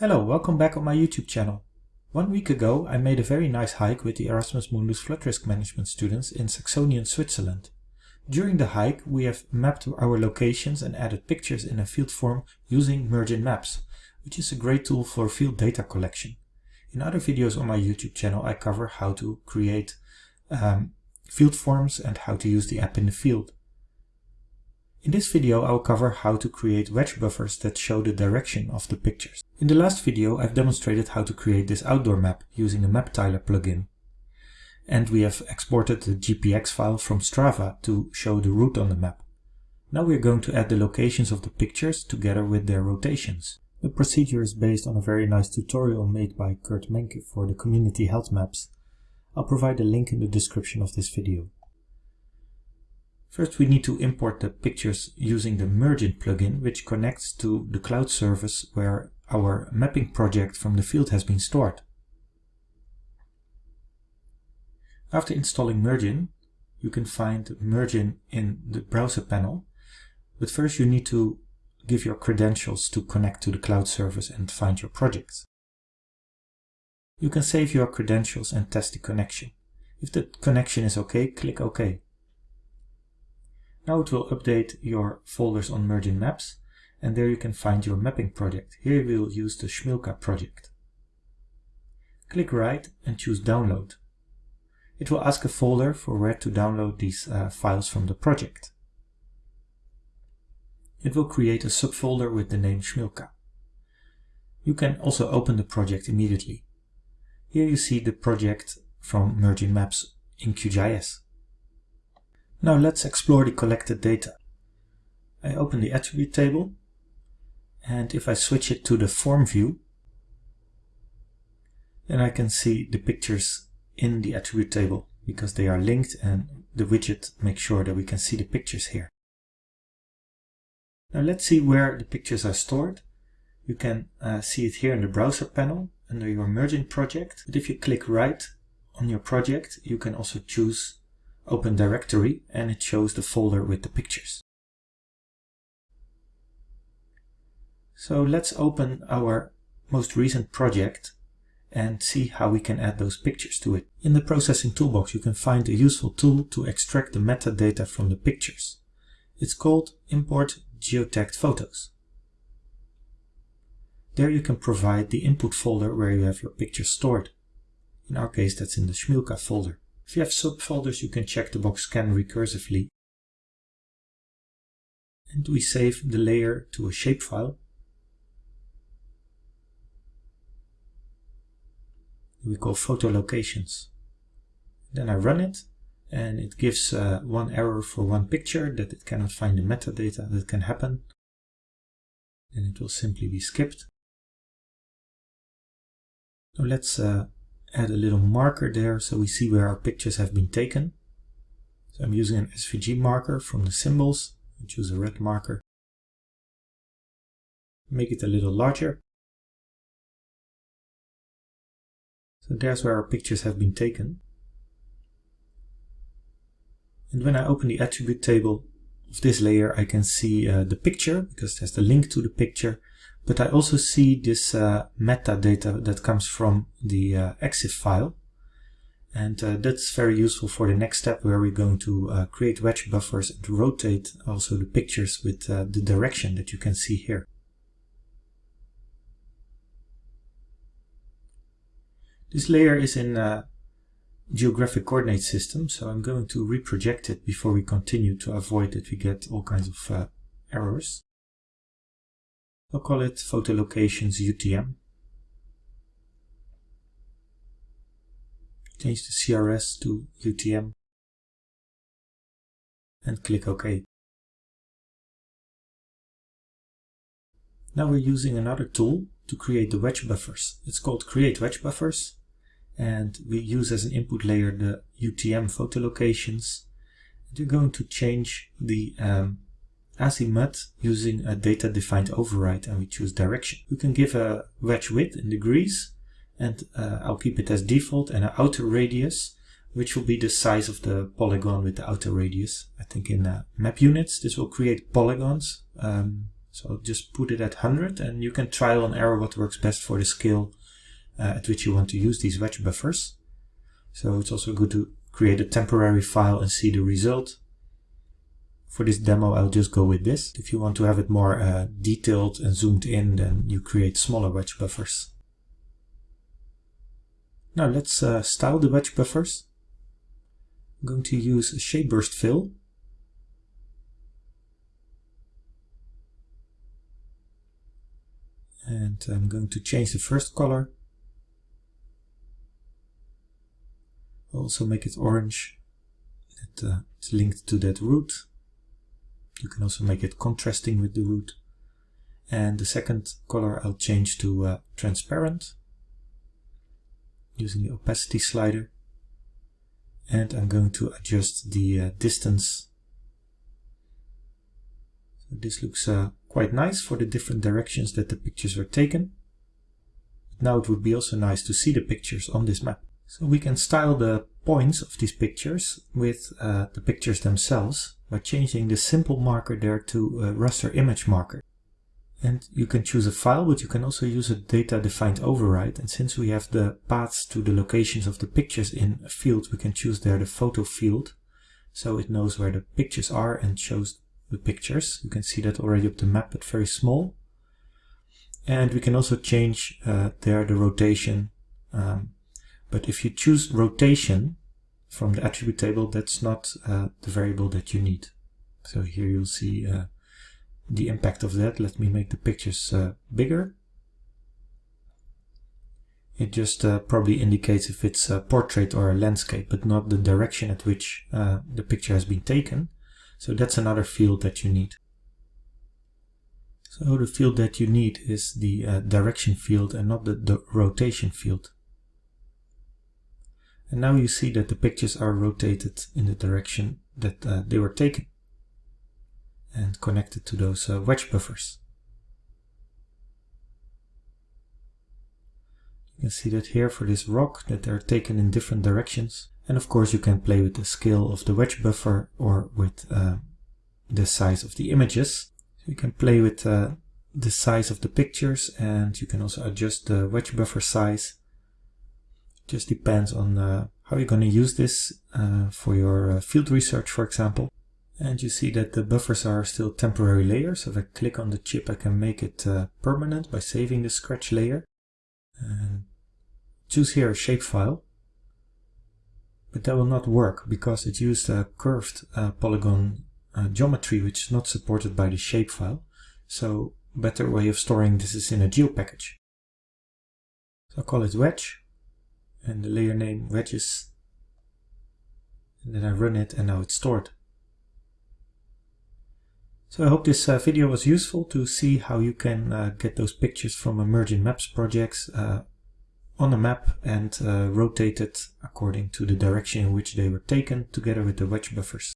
Hello, welcome back on my YouTube channel. One week ago I made a very nice hike with the Erasmus Mundus Flood Risk Management students in Saxonian Switzerland. During the hike we have mapped our locations and added pictures in a field form using Mergin Maps, which is a great tool for field data collection. In other videos on my YouTube channel I cover how to create um, field forms and how to use the app in the field. In this video I will cover how to create wedge buffers that show the direction of the pictures. In the last video I've demonstrated how to create this outdoor map using the MapTiler plugin. And we have exported the GPX file from Strava to show the route on the map. Now we're going to add the locations of the pictures together with their rotations. The procedure is based on a very nice tutorial made by Kurt Menke for the community health maps. I'll provide a link in the description of this video. First we need to import the pictures using the Mergin plugin which connects to the cloud service where our mapping project from the field has been stored. After installing Mergin, you can find Mergin in the browser panel, but first you need to give your credentials to connect to the cloud service and find your projects. You can save your credentials and test the connection. If the connection is OK, click OK. Now it will update your folders on Mergin Maps and there you can find your mapping project. Here we will use the Schmilka project. Click right and choose download. It will ask a folder for where to download these uh, files from the project. It will create a subfolder with the name Schmilka. You can also open the project immediately. Here you see the project from Mergin Maps in QGIS. Now let's explore the collected data. I open the attribute table and if I switch it to the form view then I can see the pictures in the attribute table because they are linked and the widget makes sure that we can see the pictures here. Now let's see where the pictures are stored. You can uh, see it here in the browser panel under your Mergin project. But if you click right on your project, you can also choose open directory and it shows the folder with the pictures. So let's open our most recent project and see how we can add those pictures to it. In the processing toolbox you can find a useful tool to extract the metadata from the pictures. It's called import geotagged photos. There you can provide the input folder where you have your pictures stored. In our case that's in the Schmilka folder. If you have subfolders, you can check the box scan recursively. And we save the layer to a shapefile. We call photo locations. Then I run it and it gives uh, one error for one picture that it cannot find the metadata that can happen. Then it will simply be skipped. Now let's uh, add a little marker there so we see where our pictures have been taken. So I'm using an SVG marker from the symbols. I choose a red marker. Make it a little larger. So there's where our pictures have been taken. And when I open the attribute table of this layer, I can see uh, the picture because there's the link to the picture but I also see this uh, metadata that comes from the uh, EXIF file. And uh, that's very useful for the next step where we're going to uh, create wedge buffers and rotate also the pictures with uh, the direction that you can see here. This layer is in uh, geographic coordinate system, so I'm going to reproject it before we continue to avoid that we get all kinds of errors. I'll call it photo locations UTM. Change the CRS to UTM and click OK. Now we're using another tool to create the wedge buffers. It's called create wedge buffers and we use as an input layer the UTM photo locations. And we're going to change the um, azimuth using a data defined override and we choose direction. We can give a wedge width in degrees and uh, I'll keep it as default and an outer radius which will be the size of the polygon with the outer radius. I think in uh, map units this will create polygons um, So just put it at 100 and you can trial and error what works best for the scale uh, at which you want to use these wedge buffers. So it's also good to create a temporary file and see the result. For this demo I'll just go with this. If you want to have it more uh, detailed and zoomed in then you create smaller wedge buffers. Now let's uh, style the wedge buffers. I'm going to use a shape burst fill. And I'm going to change the first color. Also make it orange. Uh, it's linked to that route. You can also make it contrasting with the route. And the second color I'll change to uh, transparent using the opacity slider and I'm going to adjust the uh, distance. So this looks uh, quite nice for the different directions that the pictures were taken. Now it would be also nice to see the pictures on this map. So we can style the points of these pictures with uh, the pictures themselves by changing the simple marker there to a raster image marker. And you can choose a file, but you can also use a data-defined override. And since we have the paths to the locations of the pictures in a field, we can choose there the photo field. So it knows where the pictures are and shows the pictures. You can see that already up the map, but very small. And we can also change uh, there the rotation. Um, but if you choose rotation from the attribute table, that's not uh, the variable that you need. So here you'll see uh, the impact of that. Let me make the pictures uh, bigger. It just uh, probably indicates if it's a portrait or a landscape, but not the direction at which uh, the picture has been taken. So that's another field that you need. So the field that you need is the uh, direction field and not the, the rotation field. And now you see that the pictures are rotated in the direction that uh, they were taken and connected to those uh, wedge buffers. You can see that here for this rock that they're taken in different directions. And of course you can play with the scale of the wedge buffer or with uh, the size of the images. So you can play with uh, the size of the pictures and you can also adjust the wedge buffer size. Just depends on uh, how you're going to use this uh, for your uh, field research, for example. And you see that the buffers are still temporary layers. So if I click on the chip, I can make it uh, permanent by saving the scratch layer. And choose here a shapefile. But that will not work because it used a curved uh, polygon geometry which is not supported by the shapefile. So better way of storing this is in a geo package. So I'll call it wedge and the layer name wedges. And then I run it and now it's stored. So I hope this uh, video was useful to see how you can uh, get those pictures from Mergin Maps projects uh, on a map and uh, rotate it according to the direction in which they were taken together with the wedge buffers.